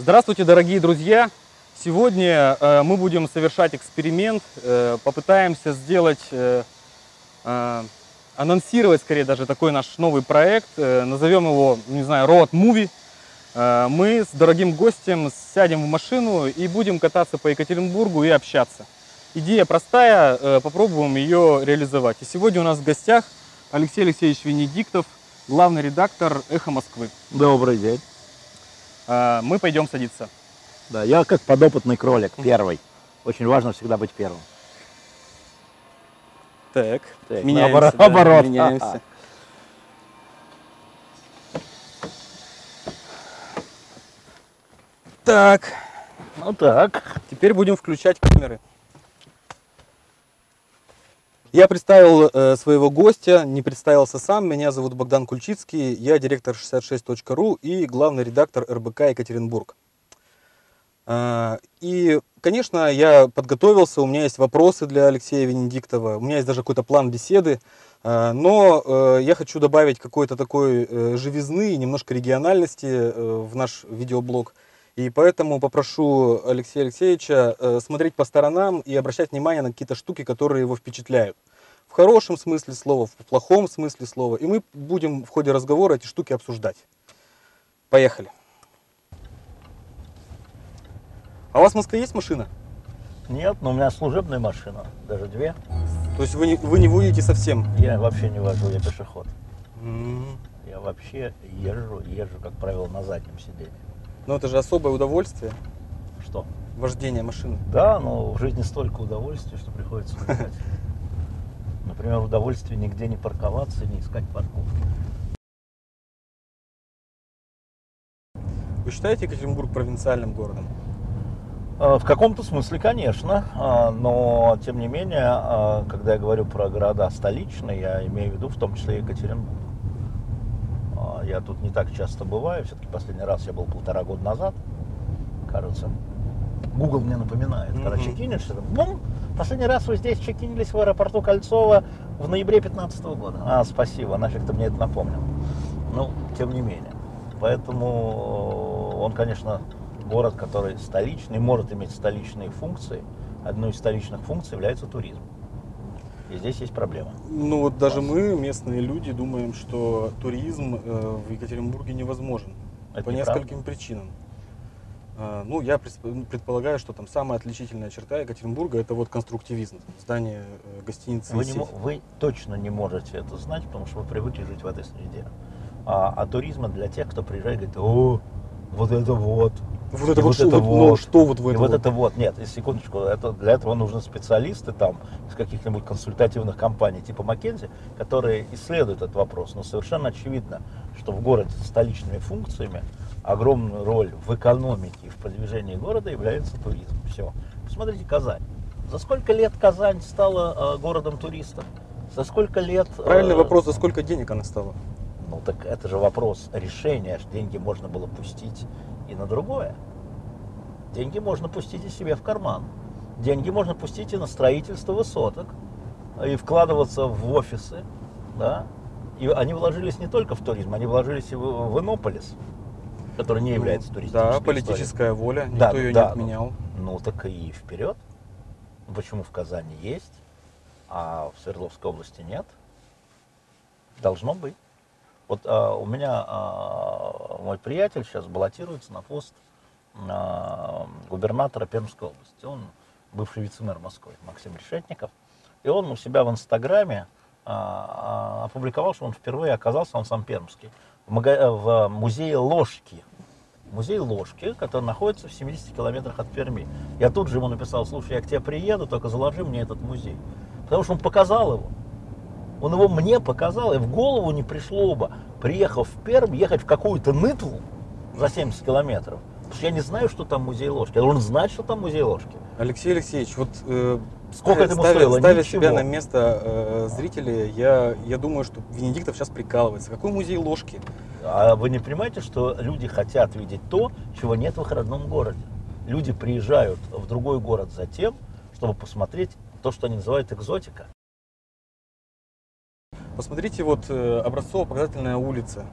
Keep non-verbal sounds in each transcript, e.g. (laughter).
Здравствуйте, дорогие друзья! Сегодня э, мы будем совершать эксперимент, э, попытаемся сделать, э, анонсировать скорее даже такой наш новый проект, назовем его, не знаю, Road Movie. Мы с дорогим гостем сядем в машину и будем кататься по Екатеринбургу и общаться. Идея простая, попробуем ее реализовать. И сегодня у нас в гостях Алексей Алексеевич Венедиктов, главный редактор «Эхо Москвы». Добрый день. Э, Мы пойдем садиться. Да, я как подопытный кролик, первый. Очень важно всегда быть первым. Так, Так, меняемся. наоборот- да, наоборот. меняемся. Так, Ну так. теперь будем включать камеры. Я представил э, своего гостя, не представился сам. Меня зовут Богдан Кульчицкий, я директор 66.ru и главный редактор РБК Екатеринбург. Э, И, конечно, я подготовился, у меня есть вопросы для Алексея Венедиктова, у меня есть даже какой-то план беседы, э, но э, я хочу добавить какой-то такой э, живизны и немножко региональности в наш видеоблог. И поэтому попрошу Алексея Алексеевича э, смотреть по сторонам и обращать внимание на какие-то штуки, которые его впечатляют. В хорошем смысле слова, в плохом смысле слова. И мы будем в ходе разговора эти штуки обсуждать. Поехали. А у вас в Москве есть машина? Нет, но у меня служебная машина, даже две. То есть вы не, вы не водите совсем? Я вообще не вожу, я пешеход. М, Я вообще езжу, езжу, как правило, на заднем сиденье. Ну это же особое удовольствие, Что? вождение машины. Да, но в жизни столько удовольствия, что приходится выбирать. (laughs) Например, удовольствие нигде не парковаться, не искать парковки. Вы считаете Екатеринбург провинциальным городом? А, В каком-то смысле, конечно, а, но тем не менее, а, когда я говорю про города столичные, я имею в виду в том числе и Екатеринбург. Я тут не так часто бываю, все-таки последний раз я был полтора года назад, кажется. Google мне напоминает, когда Мгм. чекинишься, там, бум, последний раз вы здесь чекинились в аэропорту Кольцова в ноябре 2015 года. А, спасибо, нафиг ты мне это напомнил. Ну, тем не менее. Поэтому он, конечно, город, который столичный, может иметь столичные функции. Одной из столичных функций является туризм. И здесь есть проблема. Ну вот даже мы, местные люди, думаем, что туризм э, в Екатеринбурге невозможен. Это по неправда. нескольким причинам. А, Ну, я предполагаю, что там самая отличительная черта Екатеринбурга это вот конструктивизм. Здание э, гостиницы Вы, не вы точно не можете это знать, потому что вы привыкли жить в этой среде. А, а туризм для тех, кто приезжает и говорит, о, вот это вот. Вот это и вот, что, вот, ну, что вот в и этом вот вот? это вот. Нет, секундочку, это, для этого нужны специалисты там из каких-нибудь консультативных компаний типа Маккензи, которые исследуют этот вопрос. Но совершенно очевидно, что в городе с столичными функциями огромную роль в экономике и в продвижении города является туризм. Все. Посмотрите Казань. За сколько лет Казань стала э, городом туристов? За сколько лет... э, Правильный вопрос, за сколько денег она стала? ну так это же вопрос решения, деньги можно было пустить и на другое. Деньги можно пустить и себе в карман. Деньги можно пустить и на строительство высоток, и вкладываться в офисы, да. И они вложились не только в туризм, они вложились и в, в Иннополис, который не является Ну, туристической Да, политическая воля, никто Да, ее да, не отменял. Ну так и вперед. Ну, Почему в Казани есть, а в Свердловской области нет? Должно быть. Вот а, у меня а, мой приятель сейчас баллотируется на пост а, губернатора Пермской области. Он бывший вице-мэр Москвы Максим Решетников. И он у себя в Инстаграме а, а, опубликовал, что он впервые оказался, он сам пермский, в, мага- в музее Ложки. Музей Ложки, который находится в 70 километрах от Перми. Я тут же ему написал, слушай, я к тебе приеду, только заложи мне этот музей. Потому что он показал его. Он его мне показал, и в голову не пришло бы, приехав в Пермь, ехать в какую-то нытву за 70 километров. Потому что я не знаю, что там музей ложки. Я должен знать, что там музей ложки. Алексей Алексеевич, вот э, Сколько это ставя, стоило? ставя Ничего. себя на место э, зрителей, я, я думаю, что Венедиктов сейчас прикалывается. Какой музей ложки? А вы не понимаете, что люди хотят видеть то, чего нет в их родном городе? Люди приезжают в другой город за тем, чтобы посмотреть то, что они называют экзотика. Посмотрите, вот э, образцово-показательная улица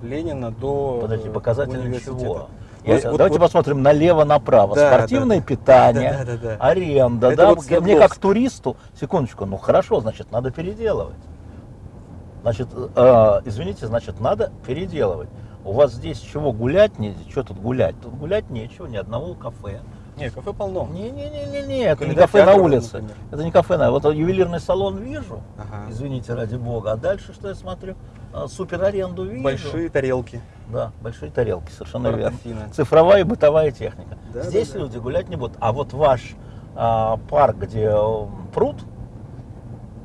Ленина до Подожди, э, университета. чего? Я- Вот- давайте вот- посмотрим налево-направо. Да, Спортивное да, питание, Да, да, да, да. аренда, Это да, вот мне как Свердловск. туристу, секундочку, ну хорошо, значит, надо переделывать. Значит, э, извините, значит, надо переделывать. У вас здесь чего гулять не, что тут гулять? Тут гулять нечего, ни одного кафе. Не, кафе полно. Не-не-не-не, это не кафе на улице. например. Это не кафе на Вот ювелирный салон вижу, Ага. извините, ради бога. А дальше что я смотрю? А, Супер аренду вижу. Большие тарелки. Да, большие тарелки, совершенно верно. Цифровая и бытовая техника. Да, Здесь да, да. люди гулять не будут. А вот ваш а, парк, где м, пруд,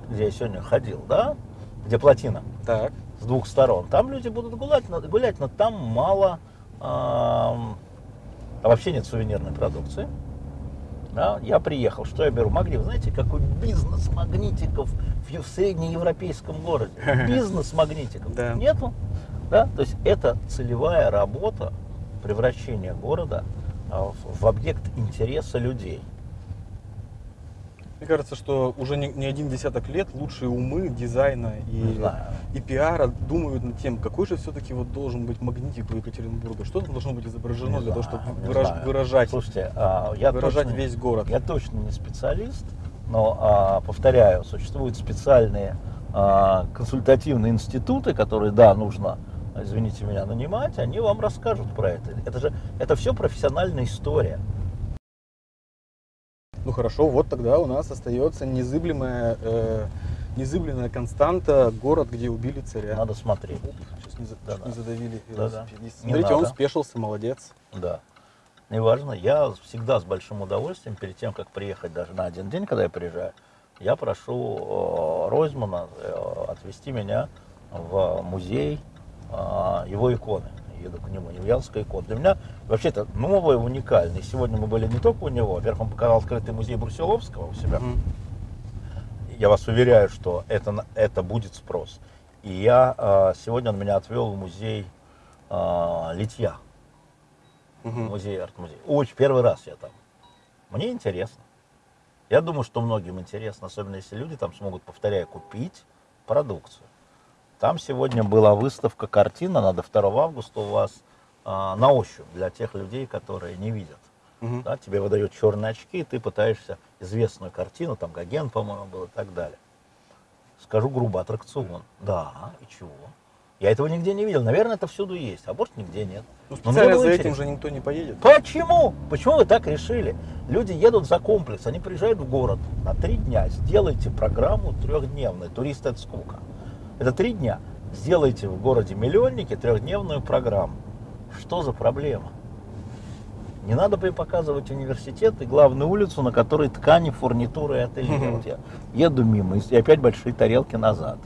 где я сегодня ходил, да, где плотина Так. с двух сторон, там люди будут гулять, гулять, но там мало, ам, а вообще нет сувенирной продукции. Да, я приехал, что я беру? Магнит. Вы знаете, какой бизнес магнитиков в, ев- в среднеевропейском городе? (laughs) Бизнес магнитиков. Да. Нету. Да? То есть это целевая работа превращения города а, в объект интереса людей. Мне кажется, что уже не, не один десяток лет лучшие умы дизайна и, и пиара думают над тем, какой же все-таки вот должен быть магнитик у Екатеринбурга, что там должно быть изображено Не для того, знаю, чтобы не выраж- знаю. выражать, Слушайте, а, я выражать точно- весь город. Я точно не специалист, но, а, повторяю, существуют специальные а, консультативные институты, которые, да, нужно, извините меня, нанимать, они вам расскажут про это. Это же, это все профессиональная история. Ну хорошо, вот тогда у нас остается незыблемая, э, незыблемая константа город, где убили царя. Надо смотреть. Сейчас не, за- Да, да. не задавили Да, да. Не Смотрите, он надо. спешился, молодец. Да. Неважно, я всегда с большим удовольствием, перед тем, как приехать даже на один день, когда я приезжаю, я прошу э, Ройзмана э, отвезти меня в музей э, его иконы. Еду к нему, Невьянская икона. Для меня вообще это новое, уникальное. Сегодня мы были не только у него, во-первых, он показал открытый музей Брусиловского у себя. Мгм. Я вас уверяю, что это, это будет спрос. И я э, сегодня он меня отвел в музей э, литья. Мгм. Музей, арт-музей. Очень, первый раз я там. Мне интересно. Я думаю, что многим интересно, особенно если люди там смогут, повторяю, купить продукцию. Там сегодня была выставка картина, она до 2 августа у вас а, на ощупь для тех людей, которые не видят. Мгм. Да, тебе выдают черные очки, и ты пытаешься известную картину, там Гоген, по-моему, был и так далее. Скажу грубо, аттракцион. Да, и чего? Я этого нигде не видел. Наверное, это всюду есть, а может нигде нет. Ну, специально за этим интересно. же никто не поедет. Почему? Почему вы так решили? Люди едут за комплекс, они приезжают в город на три дня. Сделайте программу трехдневную. Турист это сколько? Это три дня. Сделайте в городе миллионнике трехдневную программу. Что за проблема? Не надо показывать университет и главную улицу, на которой ткани, фурнитура и ателье. Вот я еду мимо и опять большие тарелки назад.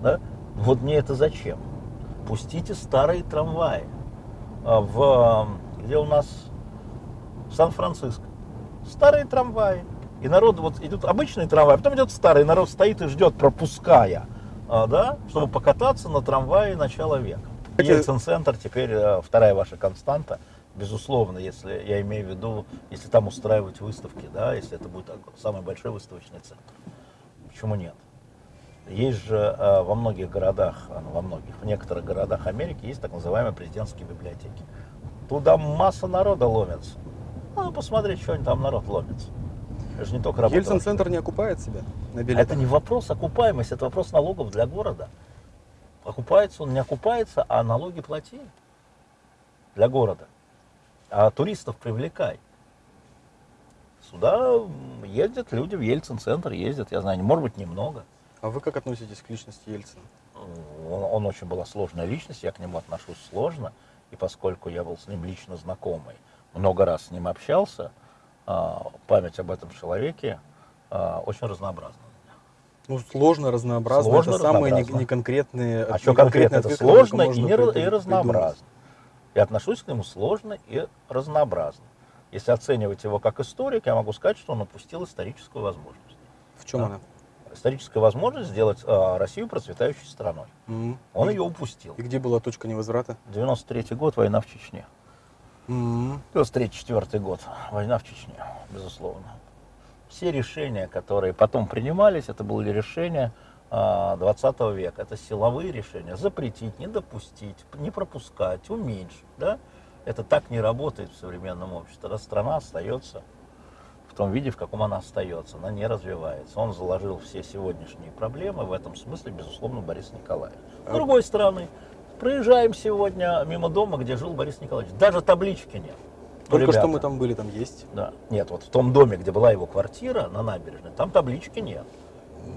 Да? Вот мне это зачем? Пустите старые трамваи. А, В, где у нас в Сан-Франциско. Старые трамваи. И народ вот идет обычный трамвай, а потом идет старый, народ стоит и ждет, пропуская, а, да, чтобы покататься на трамвае начала века. Ельцин-центр теперь э, вторая ваша константа, безусловно, если я имею в виду, если там устраивать выставки, да, если это будет самый большой выставочный центр. Почему нет? Есть же э, во многих городах, а, ну, во многих, в некоторых городах Америки есть так называемые президентские библиотеки. Туда масса народа ломится. Надо посмотреть, что они там народ ломится. Это же не только работа. Ельцин-центр не окупает себя на билетах. Это не вопрос окупаемости, это вопрос налогов для города. Окупается он, не окупается, а налоги плати для города. А туристов привлекай. Сюда ездят люди в Ельцин-центр, ездят, я знаю, может быть, немного. А вы как относитесь к личности Ельцина? Он, он очень была сложная личность, я к нему отношусь сложно. И поскольку я был с ним лично знакомый, много раз с ним общался, память об этом человеке а, очень разнообразна. Ну, сложно, разнообразно. Сложно, это самые не- неконкретные А не что конкретно? Это сложно и, не и разнообразно. Я отношусь к нему сложно и разнообразно. Если оценивать его как историк, я могу сказать, что он упустил историческую возможность. В чем Да. она? Историческая возможность сделать а, Россию процветающей страной. М. Он и, ее упустил. и где была точка невозврата? 93 год, война в Чечне. М. 93-4 год, война в Чечне, безусловно. Все решения, которые потом принимались, это были решения а, 20 века. Это силовые решения. Запретить, не допустить, не пропускать, уменьшить. Да? Это так не работает в современном обществе. Тогда страна остается в том виде, в каком она остается. Она не развивается. Он заложил все сегодняшние проблемы. В этом смысле, безусловно, Борис Николаевич. С другой стороны, проезжаем сегодня мимо дома, где жил Борис Николаевич. Даже таблички нет. Ну, Только что ребята, мы там были, там есть. Да. Нет, вот в том доме, где была его квартира на набережной, там таблички нет.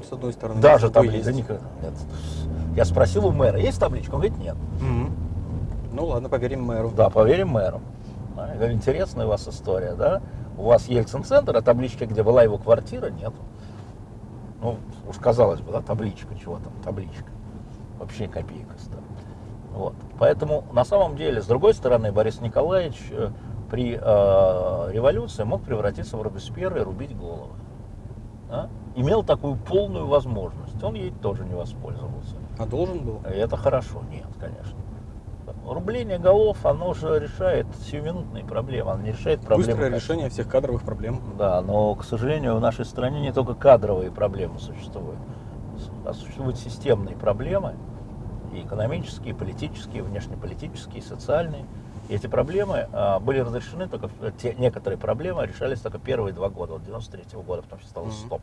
С одной стороны. Даже таблички. есть. никогда нет. Я спросил у мэра, есть табличка? Он говорит, нет. Мгм. Ну ладно, поверим мэру. Да, поверим мэру. Да, говорю, интересная у вас история, да? У вас Ельцин-центр, а таблички, где была его квартира, нет. Ну, уж казалось бы, да, табличка, чего там, табличка. Вообще копейка стоит. Вот. Поэтому, на самом деле, с другой стороны, Борис Николаевич э, при э, революции мог превратиться в Робеспьера и рубить головы. Да? Имел такую полную возможность. Он ей тоже не воспользовался. А должен был? И это хорошо? Нет, конечно. Рубление голов, оно же решает сиюминутные проблемы, оно не решает проблемы. Быстрое качества. решение всех кадровых проблем. Да, но, к сожалению, в нашей стране не только кадровые проблемы существуют, а существуют системные проблемы, и экономические, и политические, и внешнеполитические, и социальные. И эти проблемы а, были разрешены только, те, некоторые проблемы решались только первые два года, вот 93 года, потом все стало Мгм. стоп.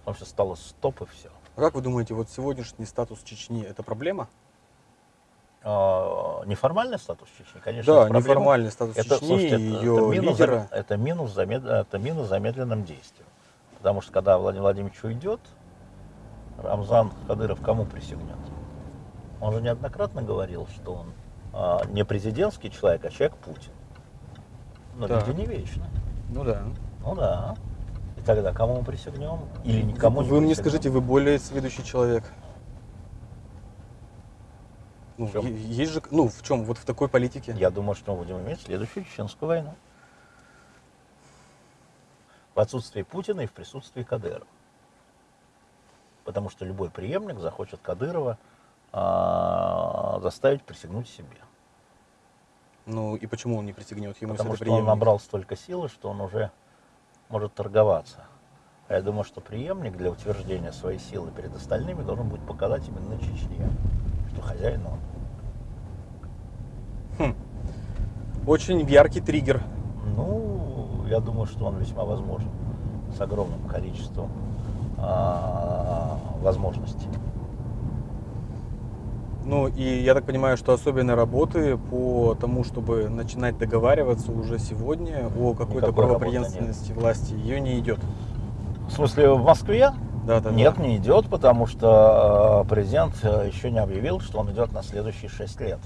Потом все стало стоп и все. А как вы думаете, вот сегодняшний статус Чечни это проблема? А, неформальный статус Чечни, конечно, да, неформальный статус Это, Чечни слушайте, это, ее это минус, лидера. это, минус замед- это минус замедленным действием. Потому что когда Владимир Владимирович уйдет, Рамзан Кадыров кому присягнет? Он же неоднократно говорил, что он а, не президентский человек, а человек Путин. Но Да. люди не вечны. Ну да. Ну да. И тогда кому мы присягнем? Или никому не вы мне скажите, вы более сведущий человек. Ну, В чём? е- есть же, ну, в чем? Вот в такой политике. Я думаю, что мы будем иметь следующую чеченскую войну. В отсутствии Путина и в присутствии Кадырова. Потому что любой преемник захочет Кадырова а, заставить присягнуть себе. Ну и почему он не присягнет ему, Потому что это он преемник? набрал столько силы, что он уже может торговаться. А я думаю, что преемник для утверждения своей силы перед остальными должен будет показать именно Чечне, что хозяин он. Очень яркий триггер. Ну, я думаю, что он весьма возможен с огромным количеством а, возможностей. Ну и я так понимаю, что особенной работы по тому, чтобы начинать договариваться уже сегодня о какой-то правопреемственности власти, ее не идет. В смысле, в Москве? Да, да, Нет, да. не идет, потому что э, президент э, еще не объявил, что он идет на следующие шесть лет.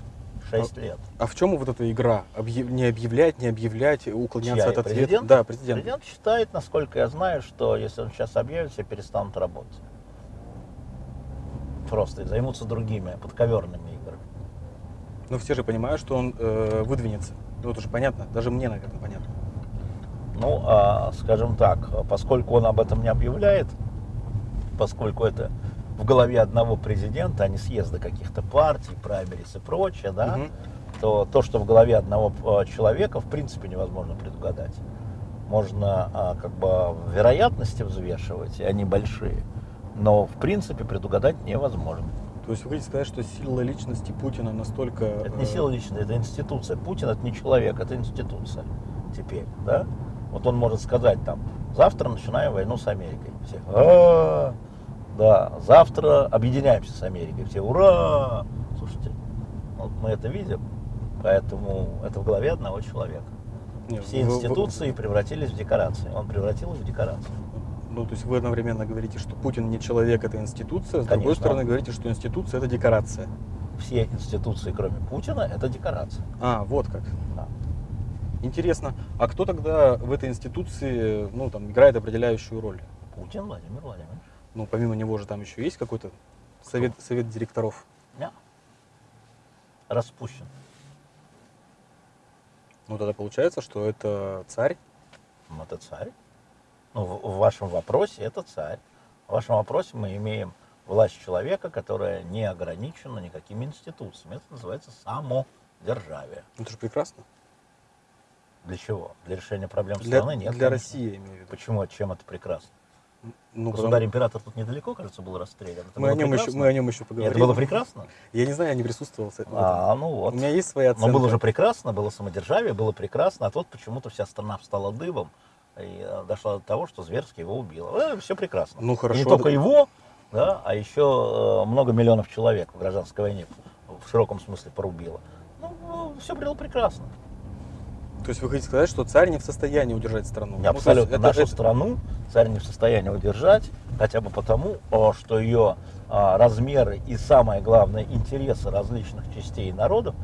Шесть лет. А в чем вот эта игра? Объяв- Не объявлять, не объявлять, уклоняться Чья? от ответа? Президент? Да, президент. Президент считает, насколько я знаю, что если он сейчас объявит, все перестанут работать. Просто и займутся другими подковерными играми. Но все же понимают, что он э, выдвинется. Ну, это уже понятно. Даже мне, наверное, понятно. Ну, а, скажем так, поскольку он об этом не объявляет, поскольку это в голове одного президента, а не съезда каких-то партий, праймерис и прочее, да, Мгм. то то, что в голове одного а, человека, в принципе невозможно предугадать. Можно а, как бы вероятности взвешивать, и они большие, но в принципе предугадать невозможно. То есть вы хотите сказать, что сила личности Путина настолько... Это не э, сила личная, это институция. Путин это не человек, это институция теперь, да? Вот он может сказать там, завтра начинаем войну с Америкой. Все, «А, да, завтра объединяемся с Америкой. Все, ура! Слушайте, вот мы это видим, поэтому это в голове одного человека. Все институции превратились в декорации. Он превратил их в декорации. Ну, то есть вы одновременно говорите, что Путин не человек, это институция, с другой Конечно. стороны говорите, что институция это декорация. Все институции, кроме Путина, это декорация. А, вот как. Да. Интересно. А кто тогда в этой институции, ну, там, играет определяющую роль? Путин Владимир Владимирович. Ну, помимо него же там еще есть какой-то совет, совет директоров. Да. Распущен. Ну, тогда получается, что это царь. Ну, это царь. Ну, в, вашем вопросе это царь. В вашем вопросе мы имеем власть человека, которая не ограничена никакими институциями. Это называется самодержавие. Ну, Это же прекрасно. Для чего? Для решения проблем Для, страны? Нет. для конечно. России, я имею в виду. Почему? Чем это прекрасно? Ну, Государь-император тут недалеко, кажется, был расстрелян. Это мы, о нем еще, мы о нем еще поговорим. Это было прекрасно? Я не знаю, я не присутствовал. в этом. А, ну вот. У меня есть своя оценка. Но было же прекрасно, было самодержавие, было прекрасно, а тут почему-то вся страна встала дыбом дошла до того, что зверски его убило. все прекрасно. Ну, И хорошо. не только его, да, а еще э, много миллионов человек в гражданской войне в широком смысле порубило. Ну, все было прекрасно. То есть вы хотите сказать, что царь не в состоянии удержать страну? Ну, Абсолютно. это- Нашу это- страну царь не в состоянии удержать, хотя бы потому, что ее а, размеры и, самое главное, интересы различных частей народов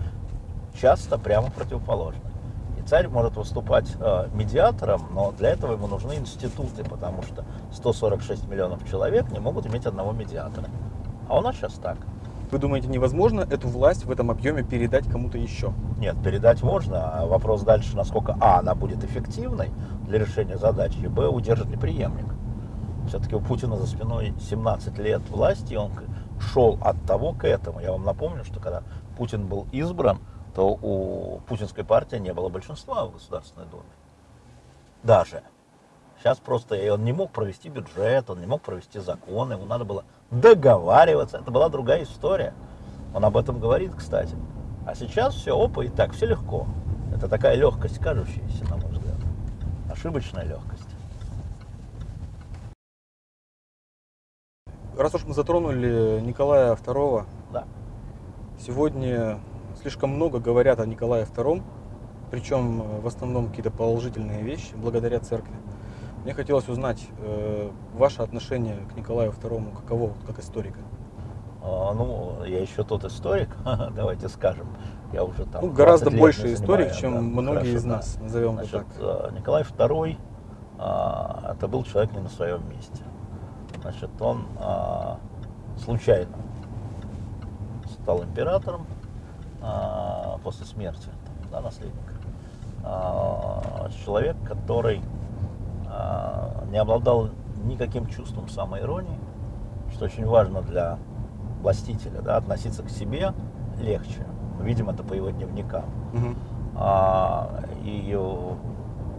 часто прямо противоположны. И царь может выступать а, медиатором, но для этого ему нужны институты, потому что 146 миллионов человек не могут иметь одного медиатора. А у нас сейчас так. Вы думаете, невозможно эту власть в этом объеме передать кому-то еще? Нет, передать можно, а вопрос дальше, насколько А, она будет эффективной для решения задачи, и Б, удержит ли преемник. Все-таки у Путина за спиной 17 лет власти, и он шел от того к этому. Я вам напомню, что когда Путин был избран, то у путинской партии не было большинства в Государственной Думе. Даже. Сейчас просто и он не мог провести бюджет, он не мог провести законы, ему надо было договариваться. Это была другая история. Он об этом говорит, кстати. А сейчас все, опа, и так, все легко. Это такая легкость, кажущаяся, на мой взгляд. Ошибочная легкость. Раз уж мы затронули Николая II, Да. сегодня слишком много говорят о Николае II, причем э, в основном какие-то положительные вещи, благодаря церкви. Мне хотелось узнать э, ваше отношение к Николаю II, каково, как историка. А, ну, я еще тот историк, (laughs) давайте скажем. Я уже там Ну, гораздо 20 лет больше историк, чем да, многие хорошо, из да. нас, назовем Значит, это так. э, Николай II а, это был человек не на своем месте. Значит, он а, случайно стал императором а, после смерти да, наследника. А, человек, который а, не обладал никаким чувством самоиронии, что очень важно для властителя, да, относиться к себе легче. Мы видим это по его дневникам. Мгм. А, и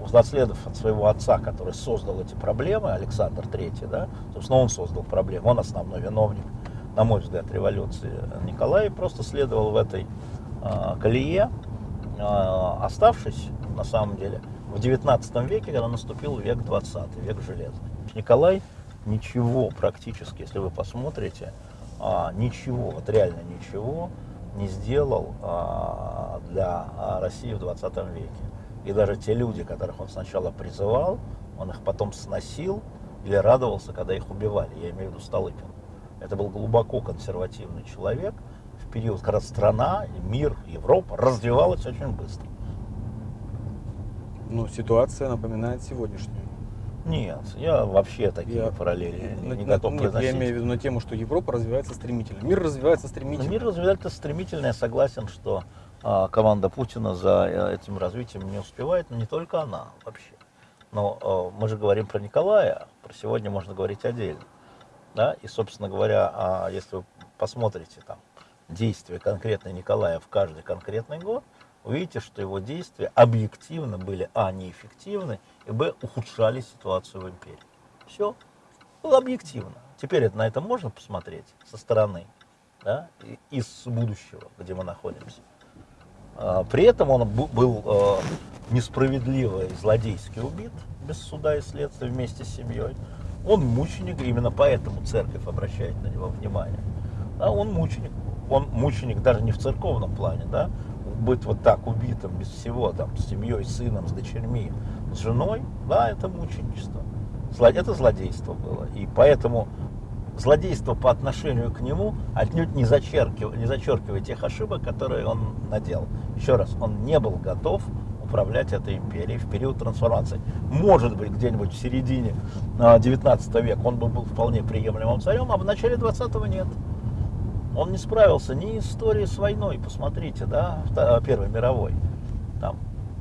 унаследовав от своего отца, который создал эти проблемы, Александр III, да, собственно, он создал проблемы, он основной виновник, на мой взгляд, революции. Николай просто следовал в этой колее, а, оставшись, на самом деле, в 19 веке, когда наступил век 20, век железа. Николай ничего практически, если вы посмотрите, а, ничего, вот реально ничего не сделал а, для России в 20 веке. И даже те люди, которых он сначала призывал, он их потом сносил или радовался, когда их убивали. Я имею в виду Столыпин. Это был глубоко консервативный человек период, когда страна, мир, Европа развивалась очень быстро. Ну, ситуация напоминает сегодняшнюю. Нет, я вообще такие Я- параллели На- не на- готов я произносить. имею в виду на тему, что Европа развивается стремительно. Мир развивается Но стремительно. Мир развивается стремительно, я согласен, что а, команда Путина за э, этим развитием не успевает, но не только она вообще. Но э, мы же говорим про Николая, про сегодня можно говорить отдельно. Да? И, собственно говоря, а, если вы посмотрите там, действия конкретно Николая в каждый конкретный год, увидите, что его действия объективно были, а, неэффективны, и, б, ухудшали ситуацию в империи. Все. Было объективно. Теперь это, на это можно посмотреть со стороны, да, из будущего, где мы находимся. А, При этом он был э, несправедливо и злодейски убит без суда и следствия вместе с семьей. Он мученик, именно поэтому церковь обращает на него внимание. Да, он мученик. Он мученик даже не в церковном плане, да, быть вот так убитым без всего, там, с семьей, с сыном, с дочерьми, с женой, да, это мученичество. Это злодейство было. И поэтому злодейство по отношению к нему отнюдь не зачеркивает, не зачеркивает тех ошибок, которые он наделал. Еще раз, он не был готов управлять этой империей в период трансформации. Может быть, где-нибудь в середине а, 19 века он бы был вполне приемлемым царем, а в начале 20-го нет. Он не справился ни историей с войной, посмотрите, да, Первой мировой. Там,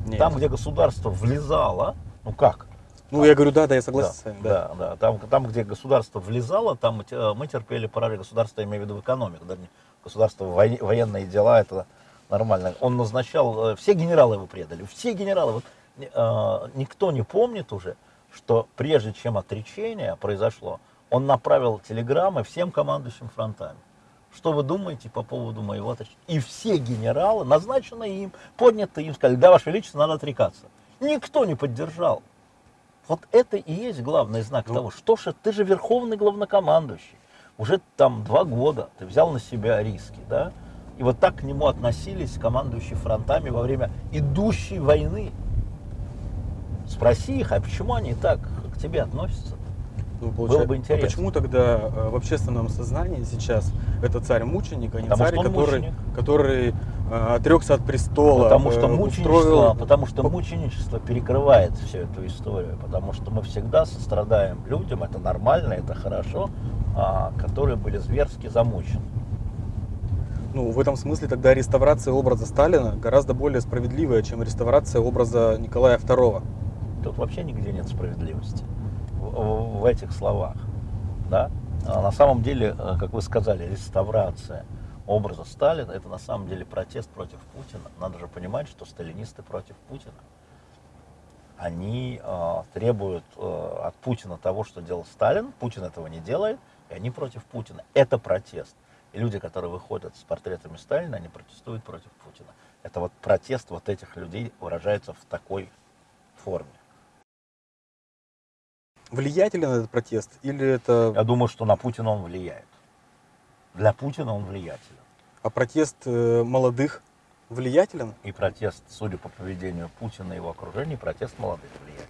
Нет. там, где государство влезало, ну как, Ну, я говорю, да, да, я согласен да, с вами. Да. да, да. Там, там, где государство влезало, там мы те- мы терпели поражение. Государство, я имею в виду в экономику, не государство, вой- военные дела, это нормально. Он назначал, э, все генералы его предали, все генералы. Вот, э, никто не помнит уже, что прежде чем отречение произошло, он направил телеграммы всем командующим фронтами. Что вы думаете по поводу моего отречения? И все генералы, назначенные им, поднятые им, сказали, да, Ваше Величество, надо отрекаться. Никто не поддержал. Вот это и есть главный знак Ну. того, что же ты же верховный главнокомандующий. Уже там два года ты взял на себя риски, да? И вот так к нему относились командующие фронтами во время идущей войны. Спроси их, а почему они так к тебе относятся? Ну, Было получается, бы а интересно. почему тогда э, в общественном сознании сейчас это царь-мученик, а не Потому царь, что который, мученик. который э, отрекся от престола? Потому что э, мученичество, устроил- потому что мученичество перекрывает всю эту историю, потому что мы всегда сострадаем людям, это нормально, это хорошо, а, которые были зверски замучены. Ну, в этом смысле тогда реставрация образа Сталина гораздо более справедливая, чем реставрация образа Николая II. Тут вообще нигде нет справедливости в, этих словах. Да? А на самом деле, э, как вы сказали, реставрация образа Сталина это на самом деле протест против Путина. Надо же понимать, что сталинисты против Путина. Они э, требуют э, от Путина того, что делал Сталин. Путин этого не делает, и они против Путина. Это протест. И люди, которые выходят с портретами Сталина, они протестуют против Путина. Это вот протест вот этих людей выражается в такой форме. Влиятелен этот протест или это Я думаю, что на Путина он влияет. Для Путина он влиятелен. а протест э, молодых влиятелен? И протест, судя по поведению Путина и его окружения, протест молодых влиятелен.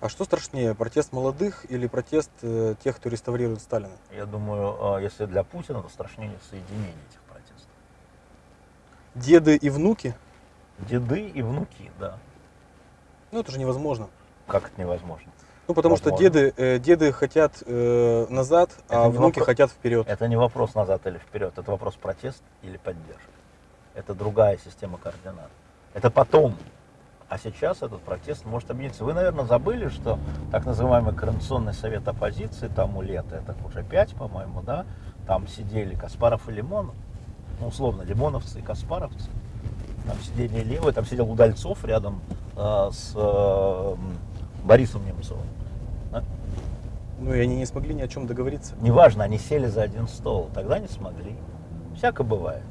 А что страшнее, протест молодых или протест э, тех, кто реставрирует Сталина? Я думаю, э, если для Путина, то страшнее соединение этих протестов. Деды и внуки? Деды и внуки, да. Ну, это же невозможно. Как это невозможно? Ну, потому что Возможно. деды, э, деды хотят э, назад, Это а внуки вопро- хотят вперед. Это не вопрос назад или вперед, это вопрос протест или поддержка. Это другая система координат. Это потом. А сейчас этот протест может объединиться. Вы, наверное, забыли, что так называемый Координационный совет оппозиции тому лето, это уже пять, по-моему, да, там сидели Каспаров и Лимонов, ну, условно, лимоновцы и каспаровцы. Там сидели левые, там сидел Удальцов рядом э, с э, Борисом Немцовым. да. Ну, и они не смогли ни о чем договориться. Неважно, они сели за один стол, тогда не смогли. Всяко бывает.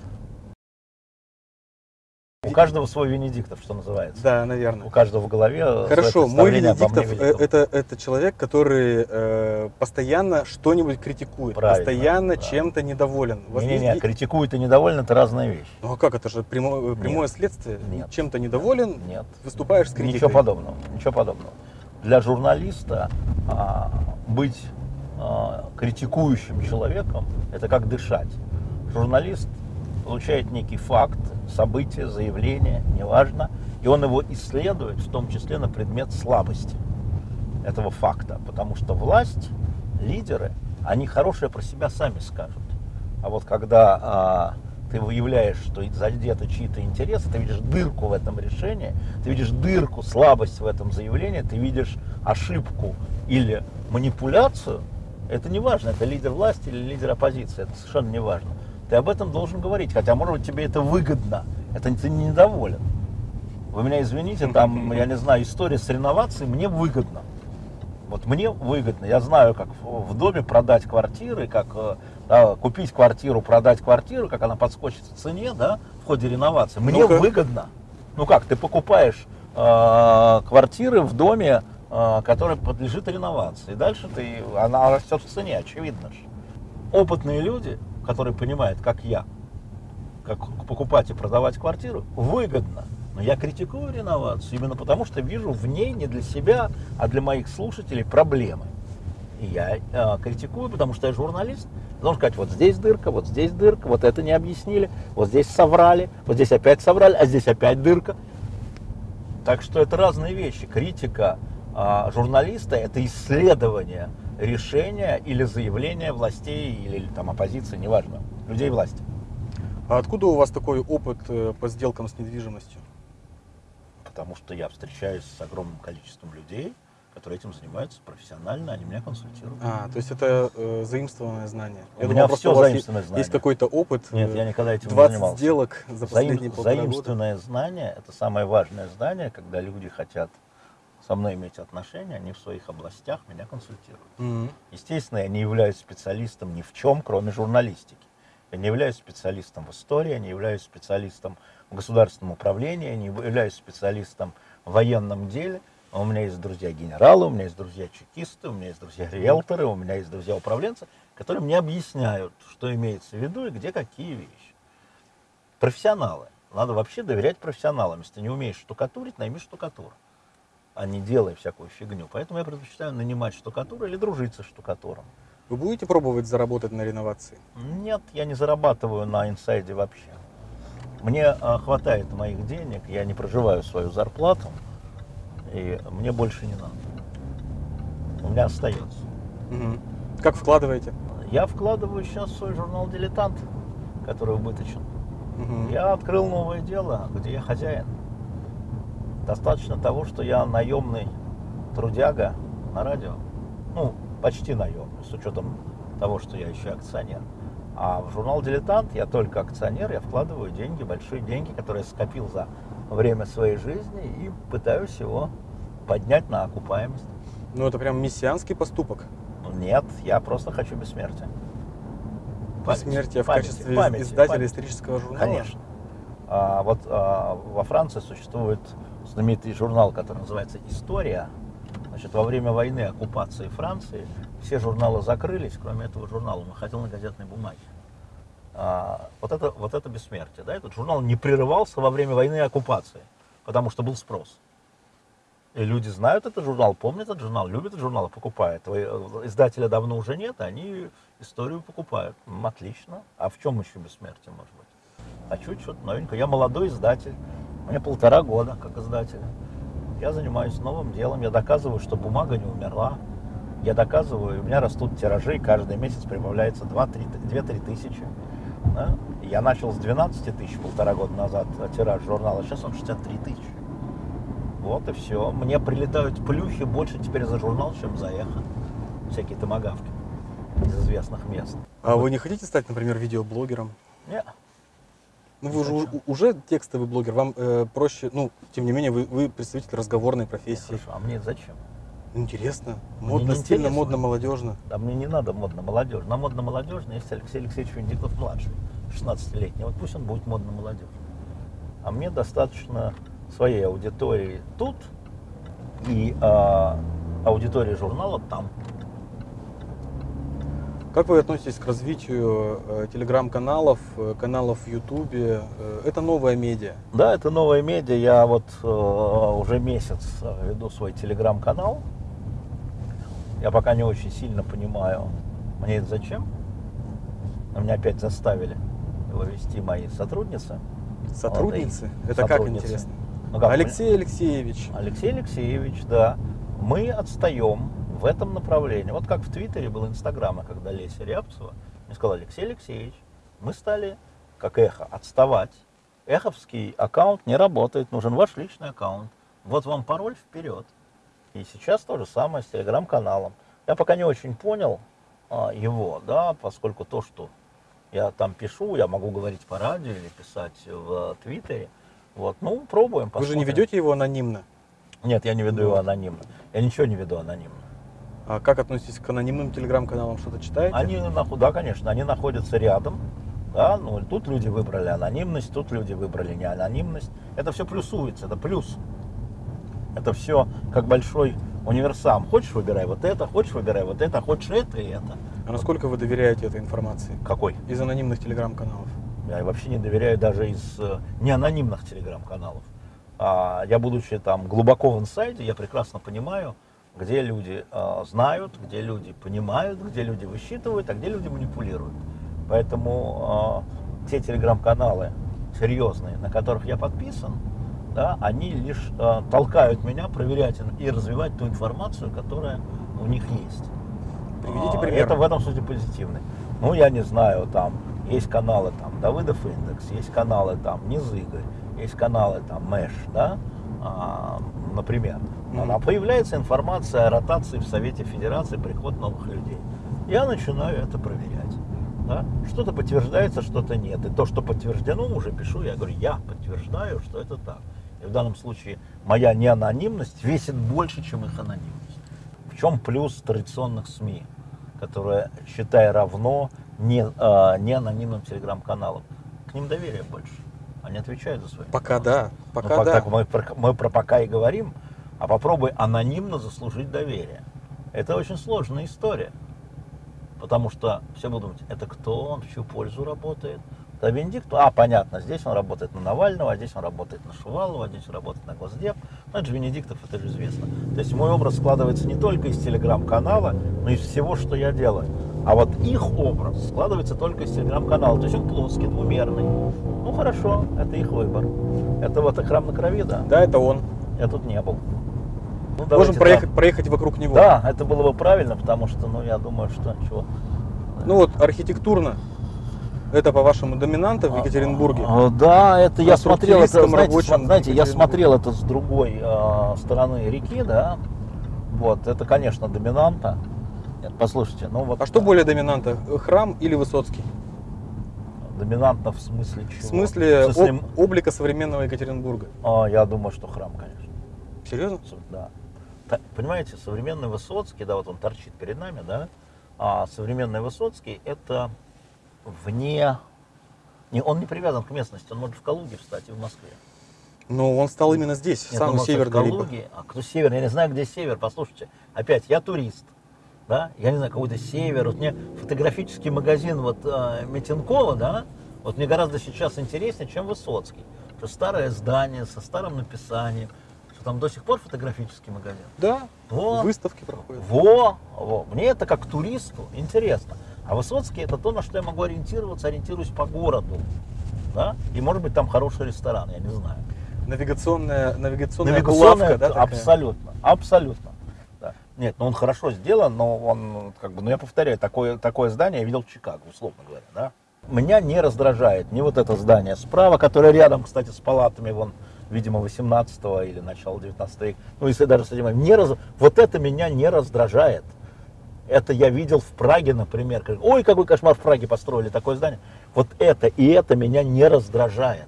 У каждого свой Венедиктов, что называется. Да, У наверное. каждого в голове Хорошо, мой Венедиктов это, это человек, который э, постоянно что-нибудь критикует, Правильно, постоянно да. чем-то недоволен. У вас Не-не-не, есть- критикует и недоволен, это разные вещи. Ну а как это же прямо- прямое Нет. следствие? Нет. Чем-то недоволен, Нет. выступаешь с критикой. Ничего подобного. Ничего подобного. Для журналиста а, быть а, критикующим человеком это как дышать. Журналист получает некий факт, событие, заявление, неважно, и он его исследует, в том числе на предмет слабости этого факта. Потому что власть, лидеры, они хорошее про себя сами скажут. А вот когда а, ты выявляешь, что задеты чьи-то интересы, ты видишь дырку в этом решении, ты видишь дырку, слабость в этом заявлении, ты видишь ошибку или манипуляцию, это не важно, это лидер власти или лидер оппозиции, это совершенно не важно. Ты об этом должен говорить, хотя, может быть, тебе это выгодно, это ты не недоволен. Вы меня извините, там, я не знаю, история с реновацией мне выгодно. Вот мне выгодно. Я знаю, как в в доме продать квартиры, как э, да, купить квартиру, продать квартиру, как она подскочит в цене, да, в ходе реновации. Мне Ну-ка. выгодно. Ну как, ты покупаешь э, квартиры в доме, э, который подлежит реновации. И дальше ты, она растет в цене, очевидно же. Опытные люди, которые понимают, как я, как покупать и продавать квартиру, выгодно. Но я критикую реновацию именно потому, что вижу в ней не для себя, а для моих слушателей проблемы. И я э, критикую, потому что я журналист. Должен сказать, вот здесь дырка, вот здесь дырка, вот это не объяснили, вот здесь соврали, вот здесь опять соврали, а здесь опять дырка. Так что это разные вещи. Критика а, журналиста – это исследование решения или заявления властей или там оппозиции, неважно, людей власти. А откуда у вас такой опыт э, по сделкам с недвижимостью? Потому что я встречаюсь с огромным количеством людей, которые этим занимаются профессионально, они меня консультируют. А, то есть это э, заимствованное знание. У меня просто всё у вас заимствованное есть, знание. есть какой-то опыт. Нет, э, я никогда этим не 20 занимался. сделок за Заим- последние полтора года. заимственное знание – это самое важное знание, когда люди хотят со мной иметь отношения, они в своих областях меня консультируют. Мгм. Естественно, я не являюсь специалистом ни в чем, кроме журналистики. Я не являюсь специалистом в истории, я не являюсь специалистом в государственном управлении, я не являюсь специалистом в военном деле. У меня есть друзья-генералы, у меня есть друзья-чекисты, у меня есть друзья-риэлторы, у меня есть друзья-управленцы, которые мне объясняют, что имеется в виду и где какие вещи. Профессионалы. Надо вообще доверять профессионалам. Если ты не умеешь штукатурить, найми штукатур, а не делай всякую фигню. Поэтому я предпочитаю нанимать штукатура или дружить со штукатуром. Вы будете пробовать заработать на реновации? Нет, я не зарабатываю на инсайде вообще. Мне а, хватает моих денег, я не проживаю свою зарплату, и мне больше не надо. У меня остается. Мгм. Как вкладываете? Я вкладываю сейчас свой журнал «Дилетант», который убыточен. Мгм. Я открыл новое дело, где я хозяин. Достаточно того, что я наемный трудяга на радио. Ну, почти наемный, с учетом того, что я еще акционер. А в журнал «Дилетант» я только акционер, я вкладываю деньги, большие деньги, которые я скопил за время своей жизни и пытаюсь его поднять на окупаемость. Ну, это прям мессианский поступок. Нет, я просто хочу бессмертия. Памяти, Бессмертие в качестве памяти, издателя памяти. исторического журнала? Конечно. А, вот а, во Франции существует знаменитый журнал, который называется «История». Значит, во время войны, оккупации Франции, все журналы закрылись, кроме этого журнала. Он выходил на газетной бумаге. А, вот, это, вот это бессмертие. Да? Этот журнал не прерывался во время войны и оккупации, потому что был спрос. И люди знают этот журнал, помнят этот журнал, любят этот журнал, покупают. Э, Издателя давно уже нет, они историю покупают. Отлично. А в чем еще бессмертие может быть? Хочу что-то новенькое. Я молодой издатель. Мне полтора года как издателя. Я занимаюсь новым делом. Я доказываю, что бумага не умерла. Я доказываю, у меня растут тиражи, каждый месяц прибавляется 2-3 тысячи. Да? Я начал с 12 тысяч полтора года назад а тираж журнала, сейчас он 63 тысячи. Вот и все. Мне прилетают плюхи больше теперь за журнал, чем за эхо. Всякие томогавки из известных мест. А вы не хотите стать, например, видеоблогером? Не, Ну, вы же уже текстовый блогер, вам э, проще, ну, тем не менее, вы, вы представитель разговорной профессии. хорошо, а мне зачем? Интересно, Мне модно, не стильно, интересно. модно, молодежно. Да мне не надо модно-молодежь. На модно-молодежный есть Алексей Алексеевич Венедиктов младший, 16-летний. Вот пусть он будет модно-молодежь. А мне достаточно своей аудитории тут и а, аудитории журнала там. Как вы относитесь к развитию э, телеграм-каналов, э, каналов в Ютубе? Э, это новая медиа. Да, это новая медиа. Я вот э, уже месяц э, веду свой телеграм-канал. Я пока не очень сильно понимаю, мне это зачем. Но меня опять заставили его вести мои сотрудницы. Сотрудницы? Молодые это как сотрудницы. интересно? Ну, как Алексей Алексеевич. Алексей Алексеевич, да. Мы отстаем в этом направлении. Вот как в Твиттере был Инстаграм, когда Леся Рябцева мне сказала, Алексей Алексеевич, мы стали, как эхо, отставать. Эховский аккаунт не работает, нужен ваш личный аккаунт. Вот вам пароль вперед. И сейчас то же самое с телеграм-каналом. Я пока не очень понял а, его, да, поскольку то, что я там пишу, я могу говорить по радио или писать в Твиттере. Вот, ну, пробуем, Вы же не посмотрим. ведете его анонимно. Нет, я не веду его Вот. анонимно. Я ничего не веду анонимно. А как относитесь к анонимным телеграм-каналам? Что-то читаете? Они, да, конечно, они находятся рядом. Да, ну, тут люди выбрали анонимность, тут люди выбрали не анонимность. Это все плюсуется, это плюс. Это все как большой универсам. Хочешь, выбирай вот это, хочешь, выбирай вот это, хочешь это и это. А насколько вы доверяете этой информации? Какой? Из анонимных телеграм-каналов. Я вообще не доверяю даже из э, неанонимных телеграм-каналов. А, я, будучи там глубоко в инсайде, я прекрасно понимаю, где люди э, знают, где люди понимают, где люди высчитывают, а где люди манипулируют. Поэтому э, те телеграм-каналы серьезные, на которых я подписан, да, они лишь э, толкают меня проверять и развивать ту информацию, которая у них есть. Приведите А, пример. Это в этом смысле позитивный. Ну, я не знаю, там есть каналы там Давыдов Индекс, есть каналы там Низыгорь, есть каналы там Мэш, да, а, например. Она появляется информация о ротации в Совете Федерации, приход новых людей. Я начинаю это проверять. Да? Что-то подтверждается, что-то нет. И то, что подтверждено, уже пишу, я говорю, я подтверждаю, что это так. И в данном случае моя неанонимность весит больше, чем их анонимность. В чем плюс традиционных СМИ, которые, считая равно, не, а, не анонимным телеграм-каналам? К ним доверие больше. Они отвечают за свои Пока да, Ну, пока пок- да. так мы, про, мы про пока и говорим, а попробуй анонимно заслужить доверие. Это очень сложная история. Потому что все будут думать, это кто он, в чью пользу работает. Да Венедикт, а, понятно, здесь он работает на Навального, а здесь он работает на Шувалова, а здесь он работает на Госдеп. Ну, это же Венедиктов, это же известно. То есть мой образ складывается не только из телеграм-канала, но и из всего, что я делаю. А вот их образ складывается только из телеграм-канала. То есть он плоский, двумерный. Ну хорошо, это их выбор. Это вот храм на крови, да. Да, это он. Я тут не был. Ну, Можем проехать, проехать вокруг него. Да, это было бы правильно, потому что, ну, я думаю, что чего. Ну вот архитектурно. Это, по-вашему, доминанта в Екатеринбурге? А, Да, это я смотрел, это, знаете, знаете, я смотрел это с другой а, стороны реки, да. Вот, это, конечно, доминанта. Нет, послушайте, ну вот. А что более доминанта, храм или Высоцкий? Доминантно в смысле чего? В смысле, В смысле, об- облика современного Екатеринбурга. а, я думаю, что храм, конечно. Серьезно? Да. Та- понимаете, современный Высоцкий, да, вот он торчит перед нами, да, а современный Высоцкий это вне, не, он не привязан к местности, он может в Калуге встать и в Москве. Но он стал именно здесь, Нет, северной в либо. Калуге, а кто север, я не знаю, где север, послушайте, опять, я турист, да, я не знаю, какой-то север, вот мне фотографический магазин вот э, Митенкова, да, вот мне гораздо сейчас интереснее, чем Высоцкий, что старое здание со старым написанием, что там до сих пор фотографический магазин. Да, Вот. выставки проходят. Во, во, мне это как туристу интересно. А Высоцкий это то, на что я могу ориентироваться, ориентируюсь по городу. Да? И может быть там хороший ресторан, я не знаю. Навигационная, навигационная, Навигационная, булавка, да, такая? абсолютно, абсолютно. Да. Нет, ну он хорошо сделан, но он, как бы, ну я повторяю, такое, такое здание я видел в Чикаго, условно говоря, да. Меня не раздражает ни вот это здание справа, которое рядом, кстати, с палатами, вон, видимо, 18 или начала 19 века, ну если даже с этим, не раз... вот это меня не раздражает. Это я видел в Праге, например. Ой, какой кошмар в Праге построили такое здание. Вот это и это меня не раздражает.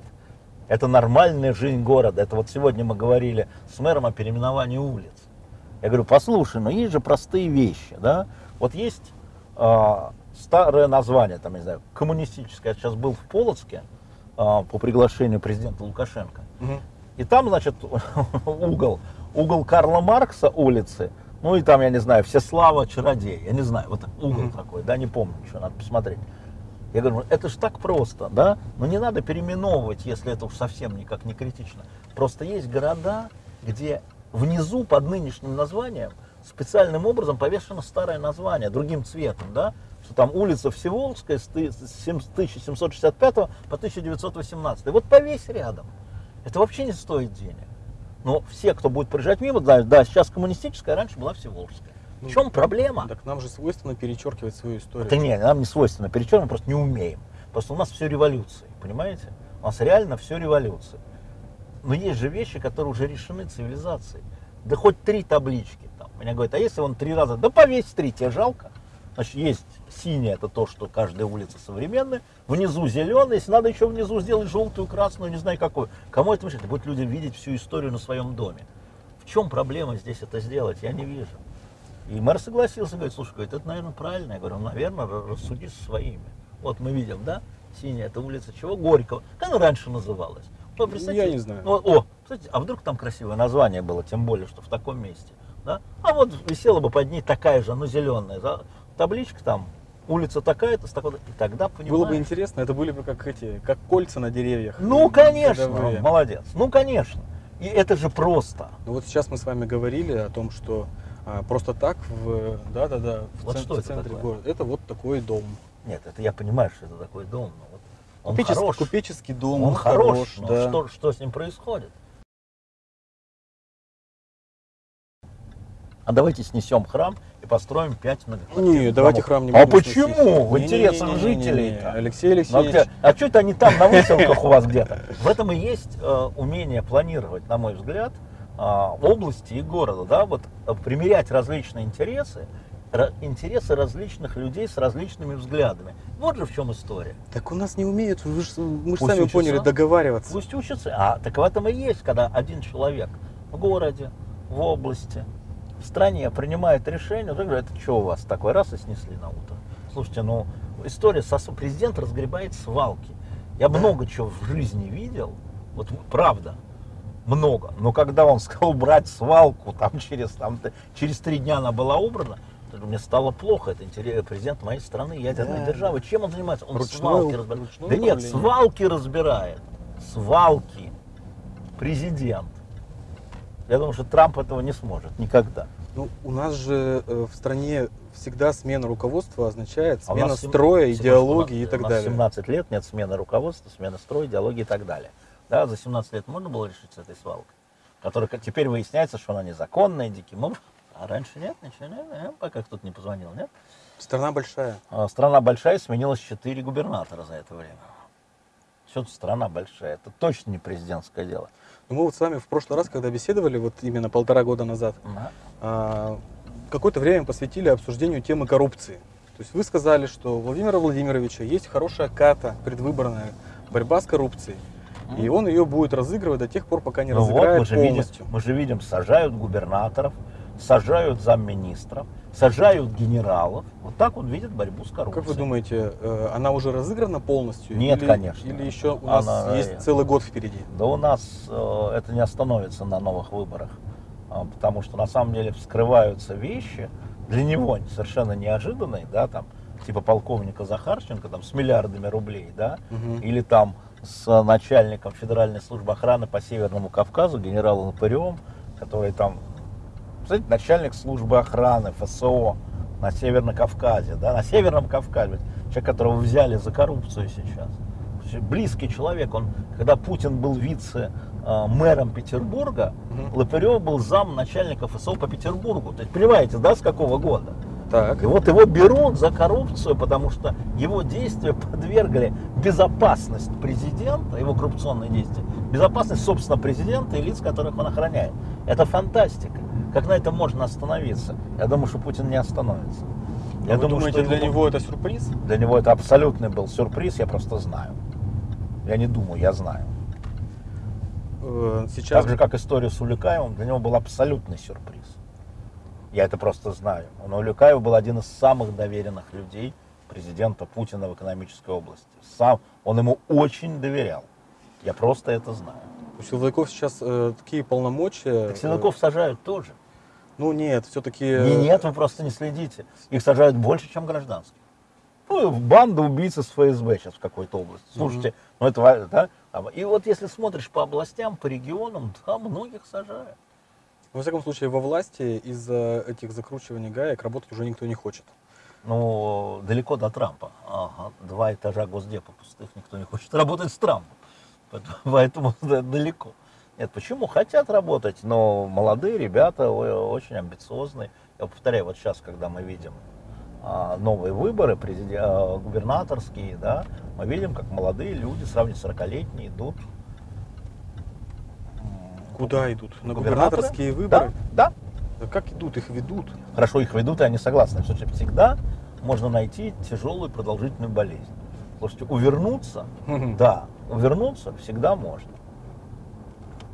Это нормальная жизнь города. Это вот сегодня мы говорили с мэром о переименовании улиц. Я говорю, послушай, но есть же простые вещи, да? Вот есть а, старое название, там, не знаю, коммунистическое. Я сейчас был в Полоцке а, по приглашению президента Лукашенко. Мгм. И там, значит, (laughs) угол, угол Карла Маркса улицы, ну и там, я не знаю, Всеслава Чародей, я не знаю, вот угол Мгм. такой, да, не помню, что надо посмотреть. Я говорю, это же так просто, да, но не надо переименовывать, если это уж совсем никак не критично. Просто есть города, где внизу под нынешним названием специальным образом повешено старое название другим цветом, да, что там улица Всеволжская с ты- с сем- 1765 по 1918. Вот повесь рядом. Это вообще не стоит денег. Но все, кто будет проезжать мимо, знают, да, сейчас коммунистическая, а раньше была Всеволжская. В Ну, чем проблема? Так нам же свойственно перечеркивать свою историю. Это не, нам не свойственно перечеркивать, мы просто не умеем. Просто у нас все революции, понимаете? У нас реально все революции. Но есть же вещи, которые уже решены цивилизацией. Да хоть три таблички там. Меня говорят, а если он три раза, да повесь три, тебе жалко. Значит, есть синяя, это то, что каждая улица современная. Внизу зеленый, если надо еще внизу сделать желтую, красную, не знаю какую. Кому это мешает? Будут люди видеть всю историю на своем доме. В чем проблема здесь это сделать? Я не вижу. И мэр согласился, говорит, слушай, говорит, это, наверное, правильно. Я говорю, ну, наверное, ра- рассуди со своими. Вот мы видим, да, синяя, это улица чего? Горького. Как она раньше называлась? Ну, представьте, Я не знаю. ну, о, кстати, а вдруг там красивое название было, тем более, что в таком месте. Да? А вот висела бы под ней такая же, ну, зеленая, да, табличка там, улица такая-то, с такой и тогда понимаешь. Было бы интересно, это были бы как эти, как кольца на деревьях. Ну, конечно, Годовые. молодец. Ну, конечно. И это же просто. Ну вот сейчас мы с вами говорили о том, что а, просто так в, да, да, да, в, Вот цен- что в это центре такое? города. Это вот такой дом. Нет, это я понимаю, что это такой дом, но вот он Купечес- хорош. Купеческий дом, Он хорош, но да. что, что с ним происходит? А давайте снесем храм построим пять многоквартирных Не, давайте домов. храм не А будем почему? сносить. В интересах Не-не-не-не-не. жителей-то. Алексей Ну, а, Алексеевич, где- а что это они там на выселках у вас где-то? В этом и есть э, умение планировать, на мой взгляд, э, области и города, да, вот э, примерять различные интересы, интересы различных людей с различными взглядами Вот же в чем история. Так у нас не умеют, вы ж- мы же сами учатся. поняли, договариваться. Пусть учатся. А так в этом и есть, когда один человек в городе, в области, в стране принимает решение, вот я говорю, это что у вас такой раз и снесли на утро. Слушайте, ну история со президент разгребает свалки. Я много чего в жизни видел, вот правда, много. Но когда он сказал убрать свалку, там через, там, через три дня она была убрана, мне стало плохо. Это интерес- президент моей страны, ядерной Да. державы. Чем он занимается? Он Ручное свалки разбирает. Да нет, свалки разбирает. Свалки. Президент. Я думаю, что Трамп этого не сможет никогда. Ну, у нас же э, в стране всегда смена руководства означает А у смена нас сем- строя, секундочку, идеологии и у так нас далее. 17 лет нет смены руководства, смены строя, идеологии и так далее. Да, за 17 лет можно было решить с этой свалкой, которая теперь выясняется, что она незаконная, диким образом. А раньше нет, ничего нет, э, пока кто-то не позвонил, нет? Страна большая. А, Страна большая, сменилось 4 губернатора за это время. Все страна большая, это точно не президентское дело. Но мы вот с вами в прошлый раз, когда беседовали, вот именно полтора года назад, Да. а, какое-то время посвятили обсуждению темы коррупции. То есть вы сказали, что у Владимира Владимировича есть хорошая ката предвыборная борьба с коррупцией. И он ее будет разыгрывать до тех пор, пока не Ну вот, разыграет мы же, видим, мы же видим, сажают губернаторов, сажают замминистров, сажают генералов. Вот так он видит борьбу с коррупцией. Как вы думаете, э, она уже разыграна полностью? Нет, или, конечно. Или еще у нас Она- есть целый год впереди? Да у нас э, это не остановится на новых выборах, А, потому что на самом деле вскрываются вещи для него совершенно неожиданные, да, там типа полковника Захарченко там с миллиардами рублей, да, Мгм. или там с начальником Федеральной службы охраны по Северному Кавказу, генералом Упырем, который там, знаете, начальник службы охраны ФСО на Северном Кавказе, да, на Северном Кавказе, человек, которого взяли за коррупцию сейчас. Близкий человек, он, когда Путин был вице-мэром Петербурга, Мгм. Лопырев был зам начальника ФСО по Петербургу. То есть, понимаете, да, с какого года? Так. И вот его берут за коррупцию, потому что его действия подвергли безопасность президента, его коррупционные действия, безопасность, собственно, президента и лиц, которых он охраняет. Это фантастика. Как на этом можно остановиться? Я думаю, что Путин не остановится. А вы думаете, для него это сюрприз? для него это абсолютный был сюрприз, я просто знаю. Я не думаю, я знаю. Э, Сейчас Так же, как история с Улюкаевым, для него был абсолютный сюрприз. Я это просто знаю. Он Улюкаев был один из самых доверенных людей президента Путина в экономической области. Сам, он ему очень доверял. Я просто это знаю. у силовиков сейчас э, такие полномочия. Так силовиков сажают тоже. э, ну нет, все-таки. Не, нет, вы просто не следите. Их сажают больше, чем гражданских. Ну, банда убийц из ФСБ сейчас в какой-то области. Слушайте, ну это, да? там, И вот если смотришь по областям, по регионам, да, многих сажают. Во всяком случае, во власти из-за этих закручиваний гаек работать уже никто не хочет. Ну, далеко до Трампа. Ага, два этажа Госдепа пустых, никто не хочет работать с Трампом. Поэтому, (laughs) поэтому да, далеко. Нет, почему? Хотят работать, но молодые ребята, очень амбициозные. Я повторяю, вот сейчас, когда мы видим а, новые выборы, а, губернаторские, да, мы видим, как молодые люди, сравнительно 40-летние, идут. Куда идут? На губернаторские выборы? Да, да. Да как идут? Их ведут. Хорошо их ведут, и они согласны. Что всегда можно найти тяжелую продолжительную болезнь. Слушайте, увернуться, да, увернуться всегда можно.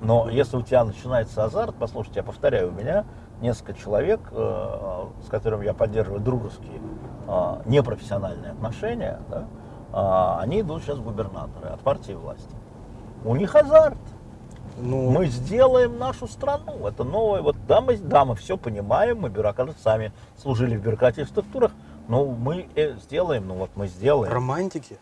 Но если у тебя начинается азарт, послушайте, я повторяю, у меня несколько человек, э, с которыми я поддерживаю дружеские, э, непрофессиональные отношения, да, а, они идут сейчас в губернаторы от партии власти. У них азарт. Ну, Мы сделаем нашу страну. Это новое. Вот да, мы, да, мы все понимаем, мы бюрократы сами служили в бюрократических структурах, но мы э, сделаем, ну вот мы сделаем. романтики.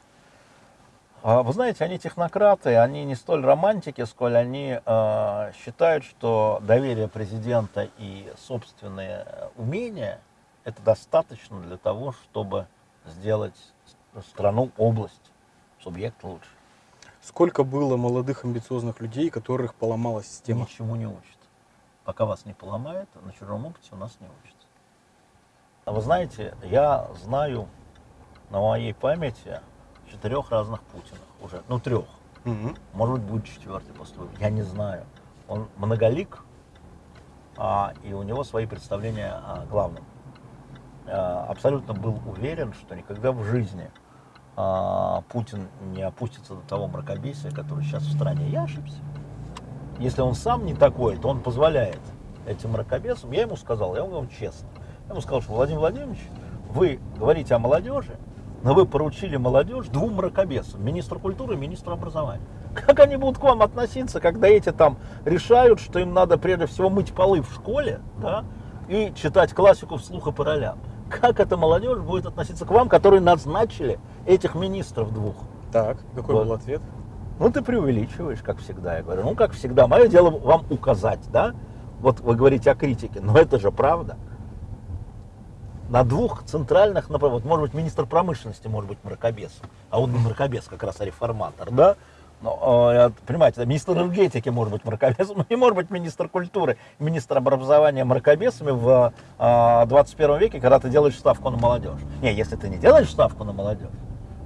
А, Вы знаете, они технократы, они не столь романтики, сколь они э, считают, что доверие президента и собственные умения это достаточно для того, чтобы сделать страну, область, субъект лучше. Сколько было молодых амбициозных людей, которых поломала система? Ничему не учат. Пока вас не поломает, на чужом опыте у нас не учатся. А вы знаете, я знаю на моей памяти четырех разных Путинах уже, ну трех. Мгм. Может быть, будет четвертый после выборов. Я не знаю. Он многолик, а, и у него свои представления о главном. А, абсолютно был уверен, что никогда в жизни а, Путин не опустится до того мракобесия, который сейчас в стране. Я ошибся. Если он сам не такой, то он позволяет этим мракобесам. Я ему сказал, я ему говорю честно. Я ему сказал, что Владимир Владимирович, вы говорите о молодежи, но вы поручили молодежь двум мракобесам, министру культуры и министру образования. Как они будут к вам относиться, когда эти там решают, что им надо прежде всего мыть полы в школе, да, и читать классику вслух и по ролям? Как эта молодежь будет относиться к вам, которые назначили этих министров двух? Так, какой Вот. был ответ? Ну, ты преувеличиваешь, как всегда. Я говорю, ну, как всегда, мое дело вам указать, да? Вот вы говорите о критике, но это же правда. На двух центральных направлениях, может быть, министр промышленности может быть мракобесом, а он мракобес, как раз а реформатор, да? Но, э, понимаете, министр энергетики может быть мракобесом, не (laughs) может быть министр культуры, министр образования мракобесами в э, 21 веке, когда ты делаешь ставку на молодежь. Не, если ты не делаешь ставку на молодежь,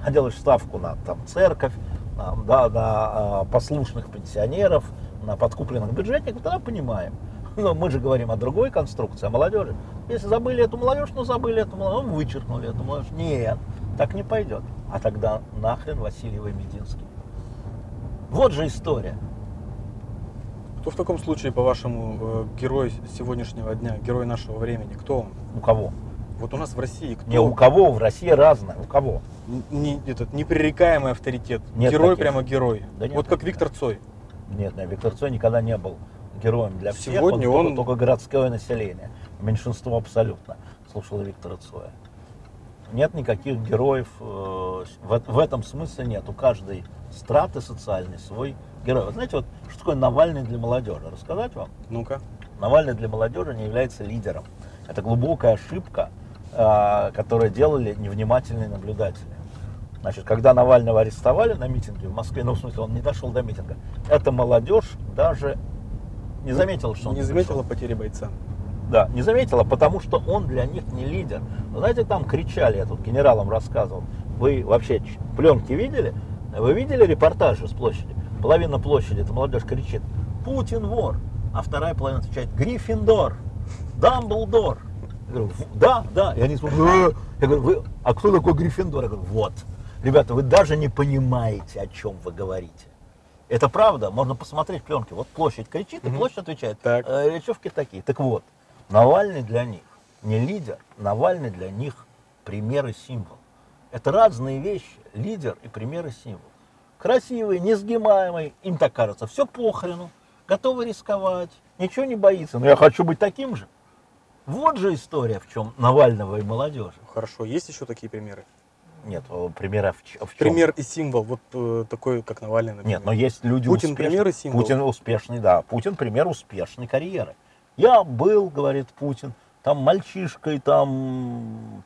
а делаешь ставку на там, церковь, на, да, на послушных пенсионеров, на подкупленных бюджетников, тогда понимаем. Но мы же говорим о другой конструкции, о молодежи. Если забыли эту молодежь, ну забыли эту молодежь, ну, вычеркнули эту молодежь. Нет, так не пойдет. А тогда нахрен Васильева и Мединский. Вот же история. Кто в таком случае, по-вашему, э, герой сегодняшнего дня, герой нашего времени? Кто он? У кого? Вот у нас в России кто? Не у кого, в России разное. У кого? Не, этот непререкаемый авторитет. Нет герой таких. прямо герой. Да нет вот как. Виктор Цой. Нет, нет, Виктор Цой никогда не был героем для всех. Сегодня он, он- Только, только городское население. Меньшинство абсолютно слушало Виктора Цоя. Нет никаких героев. э, В, в этом смысле нет. У каждой страты социальной свой герой. Вы знаете, вот что такое Навальный для молодежи? Рассказать вам? Ну-ка. Навальный для молодежи не является лидером. Это глубокая ошибка, а, которую делали невнимательные наблюдатели. Значит, когда Навального арестовали на митинге в Москве, ну, в смысле, он не дошел до митинга, эта молодежь даже не заметила, что он Не заметила потери бойца. Да, не заметила, потому что он для них не лидер. Вы знаете, там кричали, я тут генералам рассказывал. Вы вообще пленки видели? Вы видели репортажи с площади? Половина площади, эта молодежь кричит, Путин вор. А вторая половина отвечает, Гриффиндор, Дамблдор. Я говорю, «В- да, да. И они смотрят, «Э». я говорю, вы, а кто такой Гриффиндор? Я говорю, вот. Ребята, вы даже не понимаете, о чем вы говорите. Это правда, можно посмотреть пленки. Вот площадь кричит, и площадь отвечает. Так. «Э, речевки такие. Так вот, Навальный для них не лидер, Навальный для них пример и символ. Это разные вещи, лидер и пример и символ. Красивый, несгибаемый, им так кажется, все похрену, готовы рисковать, ничего не боится. Но я хочу быть таким же. Вот же история, в чем Навального и молодежи. Хорошо. Есть еще такие примеры? Нет, э, примера в, в чем? Пример и символ. Вот э, такой, как Навальный, например. Нет, но есть люди Путин успешные. пример и символ. Путин успешный, да. Путин пример успешной карьеры. Я был, говорит Путин, там мальчишкой, там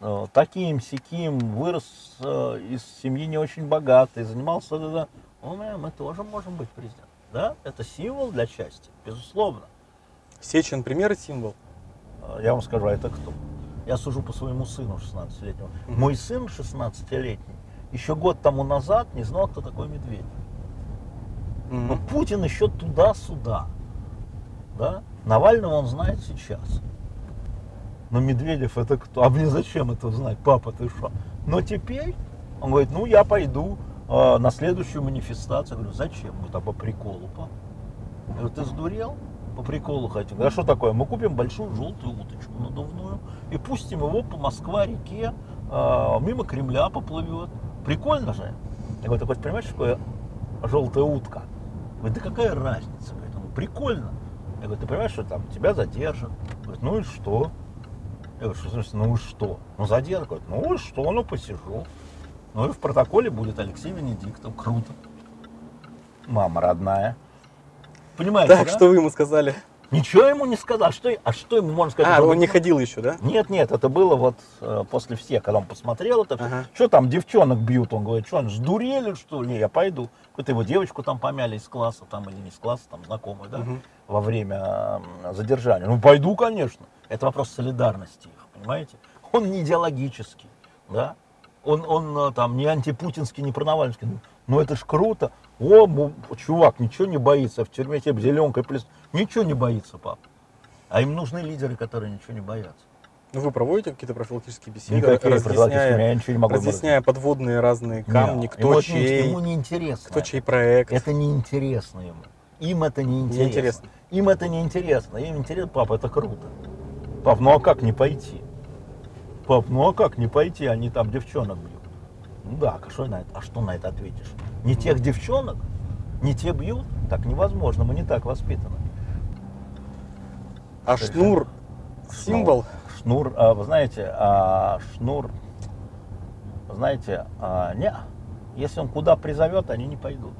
э, таким сяким, вырос э, из семьи не очень богатой, занимался, да, да. Ну, мы, мы тоже можем быть президентом. Да, это символ для счастья, безусловно. Сечин пример и символ. Э, Я вам скажу, а это кто? Я сужу по своему сыну 16-летнему. Мгм. Мой сын 16-летний еще год тому назад не знал, кто такой медведь. Мгм. Но Путин еще туда-сюда. Да? Навального он знает сейчас. Но Медведев это кто? А мне зачем это знать? Папа, ты что? Но теперь он говорит, ну я пойду э, на следующую манифестацию. Я говорю, зачем? Он говорит, а по приколу, папа. Я говорю, ты сдурел? По приколу хотим. А что такое? Мы купим большую желтую уточку надувную и пустим его по Москва-реке, э, мимо Кремля поплывет. Прикольно же. Я говорю, ты понимаешь, что такое желтая утка? Говорит, да какая разница? Говорит, ну прикольно. Я говорю, ты понимаешь, что там тебя задержат? Говорит, ну и что? Я говорю, что смысле, ну и что? Ну задержат. Говорит, ну и что, ну посижу. Ну и в протоколе будет Алексей Венедиктов. Круто. Мама родная. Понимаете, Так, да? что вы ему сказали? Ничего ему не сказал. А что, а что ему можно сказать? А, он не ходил еще, да? Нет, нет, это было вот э, после всех, когда он посмотрел это. Ага. Что там девчонок бьют? Он говорит, что, сдурели, что ли? Не, я пойду. Какую-то его девочку там помяли из класса, там или не из класса, там знакомую, да, Мгм. во время м, задержания. Ну, пойду, конечно. Это вопрос солидарности их, понимаете? Он не идеологический, да? Он, он э, там не антипутинский, не пронавальский. Ну, это ж круто. О, чувак, ничего не боится. В тюрьме тебе зеленкой плес. Ничего не боится, пап. А им нужны лидеры, которые ничего не боятся. Ну, вы проводите какие-то профилактические беседы, Никакие разъясняя, я ничего не могу разъясняя подводные разные камни, Не, кто ему, не- чей, ему не интересно. кто чей проект. Это не интересно ему. Им это не интересно. Неинтересно. Им это не интересно. Им интересно, папа, это круто. Пап, ну а как не пойти? Пап, ну а как не пойти? Они там девчонок бьют. Ну да, а что на это, а что на это ответишь? Не тех девчонок? Не те бьют? Так невозможно, мы не так воспитаны. А это? шнур символ. Шнур, а, вы знаете, а, шнур, знаете, а, не, если он куда призовет, они не пойдут.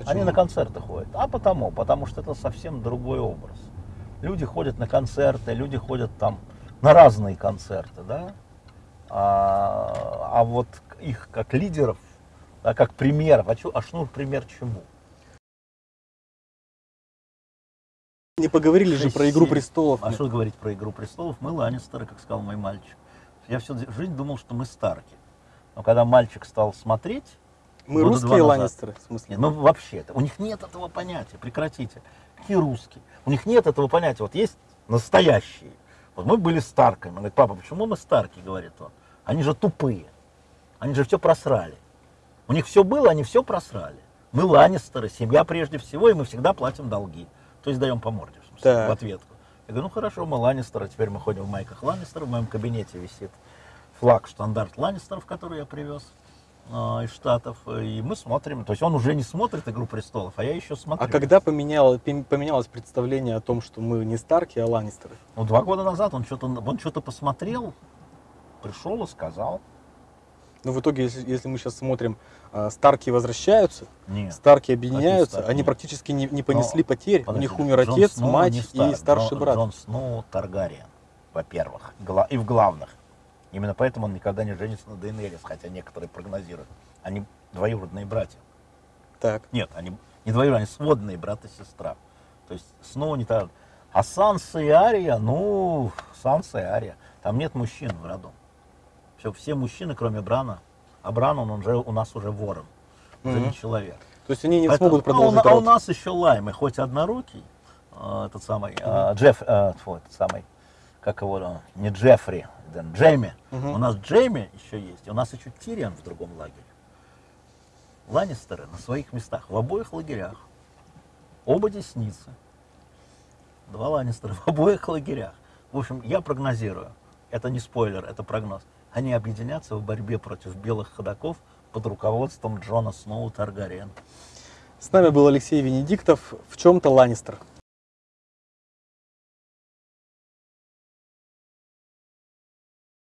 Они Почему? на концерты ходят. А потому, потому что это совсем другой образ. Люди ходят на концерты, люди ходят там на разные концерты, да. А, а вот их как лидеров, да, как примеров, а, Шнур пример чему? Не поговорили же про Игру престолов. А что говорить про «Игру престолов»? Мы Ланнистеры, как сказал мой мальчик. Я всю жизнь думал, что мы Старки. Но когда мальчик стал смотреть, Мы русские назад. Ланнистеры, в смысле? Нет, ну вообще, у них нет этого понятия, прекратите. Какие русские? У них нет этого понятия. Вот есть настоящие. Вот мы были Старками. Он говорит, папа, почему мы Старки, говорит он. Они же тупые. Они же все просрали. У них все было, они все просрали. Мы Ланнистеры, семья прежде всего, и мы всегда платим долги. То есть даем по морде, в, смысле, Так. в ответку. Я говорю, ну хорошо, мы Ланнистеры, теперь мы ходим в майках Ланнистеров. В моем кабинете висит флаг, штандарт Ланнистеров, который я привез а, из Штатов. И мы смотрим. То есть он уже не смотрит «Игру престолов», а я еще смотрю. А когда поменял- поменялось представление о том, что мы не Старки, а Ланнистеры? Ну, два года назад он что-то он что-то посмотрел, пришел и сказал. Ну, в итоге, если, если мы сейчас смотрим, а, Старки возвращаются, Нет. Старки объединяются, они Нет. практически не, не понесли Но, потерь. У Подожди, них умер Джон отец, Сноу мать не и Стар- старший Джон, брат. Джон Сноу Таргариен, во-первых, и в главных. Именно поэтому он никогда не женится на Дейнерис, хотя некоторые прогнозируют. Они двоюродные братья. Так. Нет, они не двоюродные, они сводные брат и сестра. То есть Сноу не так. А Санса и Ария, ну, Санса и Ария. Там нет мужчин в роду. Все, все мужчины, кроме Брана. А Бран, он уже у нас уже ворон. Уже Мгм. не человек. То есть они не Поэтому- смогут а у- продолжить а, у, род. нас еще Лайм, и хоть однорукий, э, этот самый, э, Джефф, э, тьфу, этот самый, как его, не Джеффри, Джейми. Мгм. У нас Джейми еще есть, у нас еще Тириан в другом лагере. Ланнистеры на своих местах, в обоих лагерях. Оба десницы. Два Ланнистера (laughs) в обоих лагерях. В общем, я прогнозирую, это не спойлер, это прогноз. Они объединятся в борьбе против белых ходаков под руководством Джона Сноу Таргариен. С нами был Алексей Венедиктов, в чем-то Ланнистер.